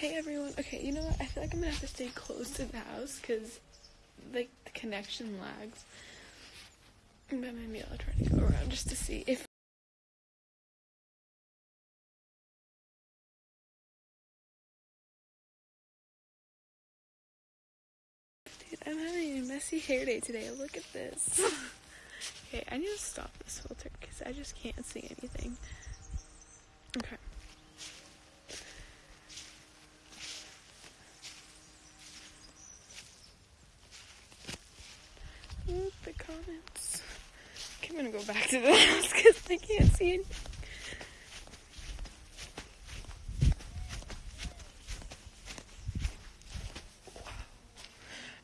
Hey everyone. Okay, you know what? I feel like I'm gonna have to stay close to the house because, like, the connection lags. But maybe I'll try to go around just to see if. Dude, I'm having a messy hair day today. Look at this. okay, I need to stop this filter because I just can't see anything. Okay. Oop, the comments. Okay, I'm gonna go back to the house because I can't see anything.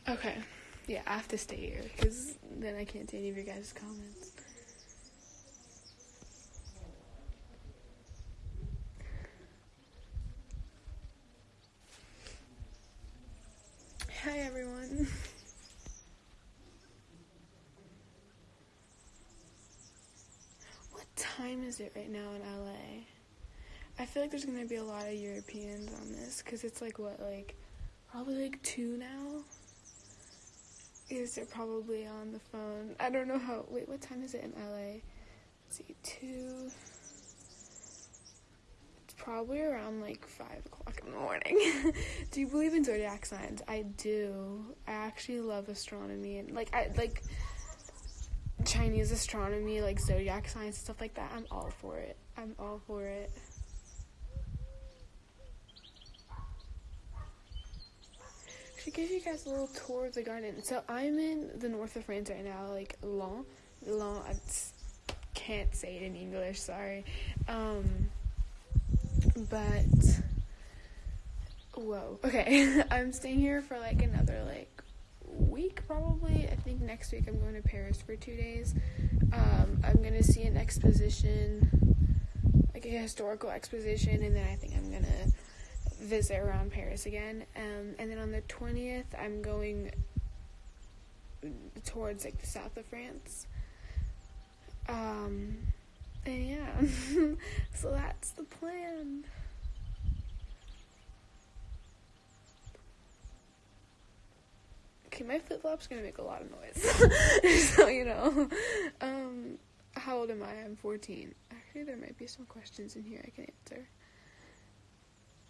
Okay, yeah, I have to stay here because then I can't see any of your guys' comments. Hi, everyone. What time is it right now in LA? I feel like there's gonna be a lot of Europeans on this because it's like what, like probably like two now? Is they're probably on the phone. I don't know how. Wait, what time is it in LA? Let's see, two. It's probably around like five o'clock in the morning. do you believe in zodiac signs? I do. I actually love astronomy and like I like Chinese astronomy, like zodiac signs, stuff like that. I'm all for it. I'm all for it. Should give you guys a little tour of the garden. So I'm in the north of France right now, like Lens. Lens. I can't say it in English. Sorry. Um, but whoa. Okay, I'm staying here for like another like week probably. I think next week I'm going to Paris for two days. Um, I'm gonna see an exposition, like a historical exposition, and then I think I'm gonna visit around Paris again. Um, and then on the twentieth, I'm going towards like the south of France. Um, and yeah, so that's the plan. Okay, my flip flop's gonna make a lot of noise, so you know. Um, how old am I? I'm 14. Actually, there might be some questions in here I can answer.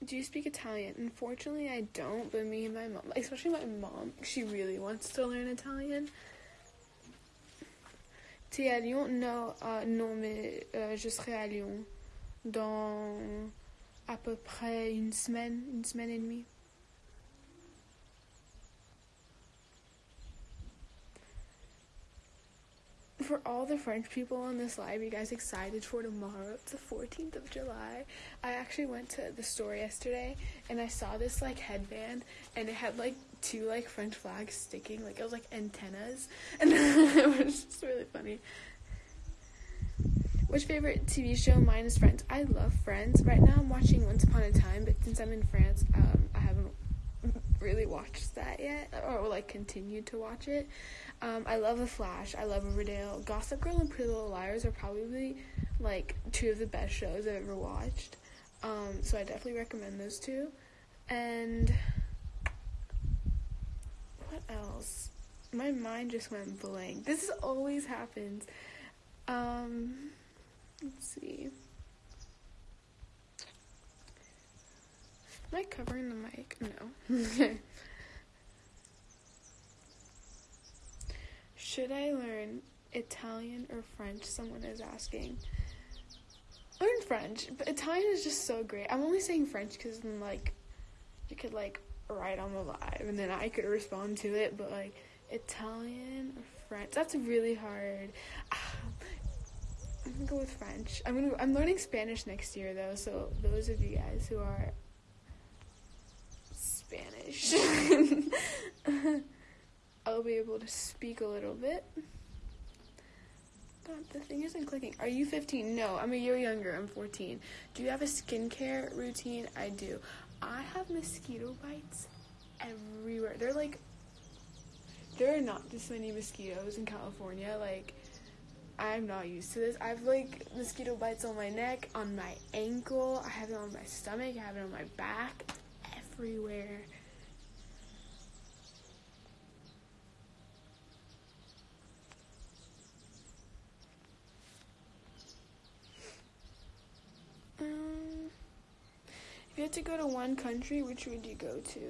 Do you speak Italian? Unfortunately, I don't. But me and my mom, especially my mom, she really wants to learn Italian. Tu à Lyon? No, uh, non, mais je serai à Lyon dans à peu près une semaine, une semaine et demie. For all the French people on this live, you guys excited for tomorrow? It's the 14th of July. I actually went to the store yesterday and I saw this like headband and it had like two like French flags sticking, like it was like antennas, and it was just really funny. Which favorite TV show? Mine is Friends. I love Friends. Right now I'm watching Once Upon a Time, but since I'm in France, um, really watched that yet, or like continued to watch it. Um, I love The Flash. I love Riverdale. Gossip Girl and Pretty Little Liars are probably like two of the best shows I've ever watched. Um, so I definitely recommend those two. And what else? My mind just went blank. This always happens. Um, let's see. I covering the mic? No. Should I learn Italian or French? Someone is asking. Learn French, but Italian is just so great. I'm only saying French because then like you could like write on the live and then I could respond to it. But like Italian or French, that's really hard. I'm gonna go with French. I'm gonna. I'm learning Spanish next year though, so those of you guys who are Spanish. I'll be able to speak a little bit. But the thing isn't clicking. Are you 15? No, I'm a year younger. I'm 14. Do you have a skincare routine? I do. I have mosquito bites everywhere. They're like, there are not this many mosquitoes in California. Like, I'm not used to this. I have like mosquito bites on my neck, on my ankle. I have it on my stomach. I have it on my back. Everywhere. Um, if you had to go to one country, which would you go to?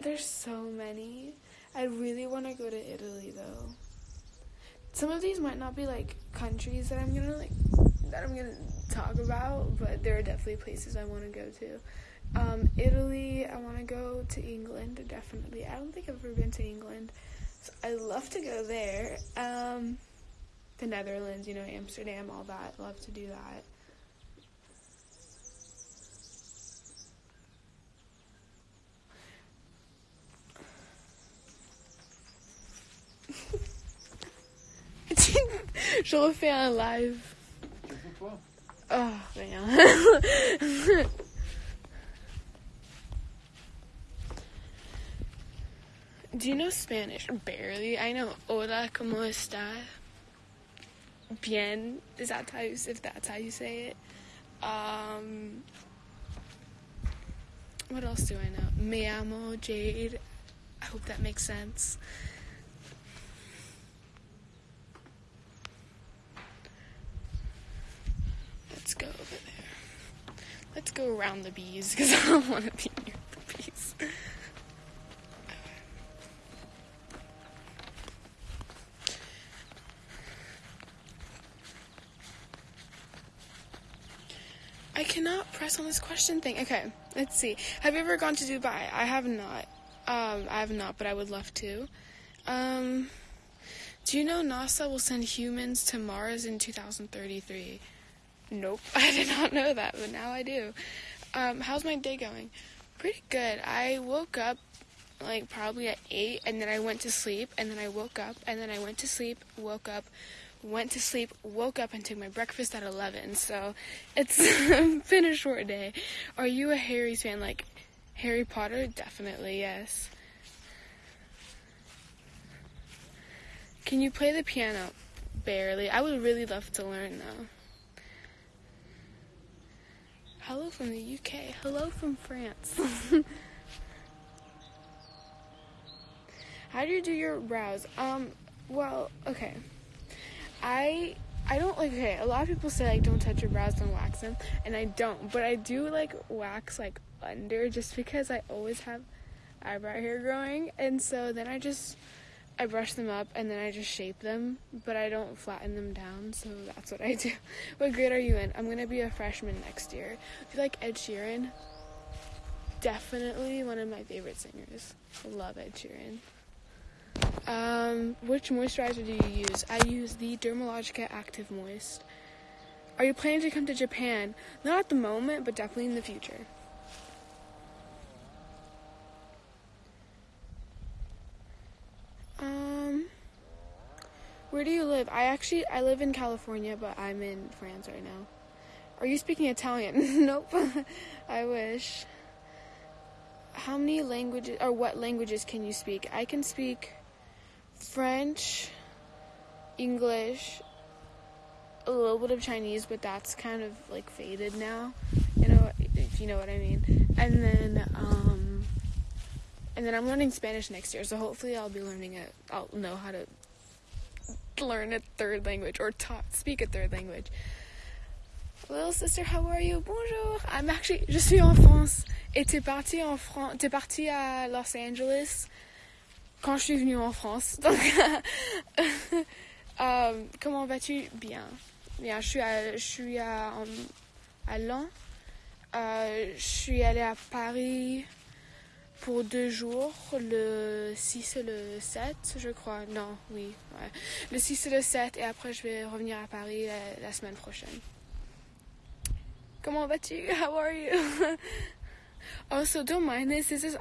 There's so many. I really want to go to Italy though. Some of these might not be like countries that I'm gonna like that I'm gonna talk about, but there are definitely places I want to go to. Um, Italy, I want to go to England, definitely. I don't think I've ever been to England, so I love to go there. Um, the Netherlands, you know, Amsterdam, all that. Love to do that. Je refais un live. Do you know Spanish? Barely. I know hola, como está? Bien. Is that how you, if that's how you say it? Um, what else do I know? Me amo Jade. I hope that makes sense. Let's go over there. Let's go around the bees because I don't want to be near the bees. I cannot press on this question thing. Okay, let's see. Have you ever gone to Dubai? I have not. Um, I have not, but I would love to. Um, do you know NASA will send humans to Mars in 2033? Nope, I did not know that, but now I do. Um, how's my day going? Pretty good. I woke up like probably at 8 and then I went to sleep and then I woke up and then I went to sleep, woke up, went to sleep, woke up and took my breakfast at 11. So it's been a short day. Are you a Harry fan? Like Harry Potter? Definitely, yes. Can you play the piano? Barely. I would really love to learn though. Hello from the UK. Hello from France. How do you do your brows? Um, well, okay. I I don't like okay, a lot of people say like don't touch your brows, don't wax them, and I don't, but I do like wax like under just because I always have eyebrow hair growing and so then I just I brush them up and then I just shape them, but I don't flatten them down, so that's what I do. What grade are you in? I'm gonna be a freshman next year. If you like Ed Sheeran, definitely one of my favorite singers. Love Ed Sheeran. Um, which moisturizer do you use? I use the Dermalogica Active Moist. Are you planning to come to Japan? Not at the moment, but definitely in the future. Um, where do you live? I actually I live in California, but I'm in France right now. Are you speaking Italian? nope. I wish. How many languages or what languages can you speak? I can speak French, English, a little bit of Chinese, but that's kind of like faded now. You know, if you know what I mean. And then, um, and then I'm learning Spanish next year, so hopefully I'll be learning it. I'll know how to learn a third language or talk, speak a third language. Little sister, how are you? Bonjour. I'm actually, je suis en France. Et t'es parti en France, t'es parti à Los Angeles quand je suis venue en France. Donc, euh, comment vas-tu? Bien. Bien, je suis à, je suis à, à Lens. Euh, je suis allée à Paris pour deux jours, le 6 et le 7, je crois. Non, oui. Le 6 et le 7, et après je vais revenir à Paris la, la semaine prochaine. Comment vas-tu? How are you? also, don't mind this. This is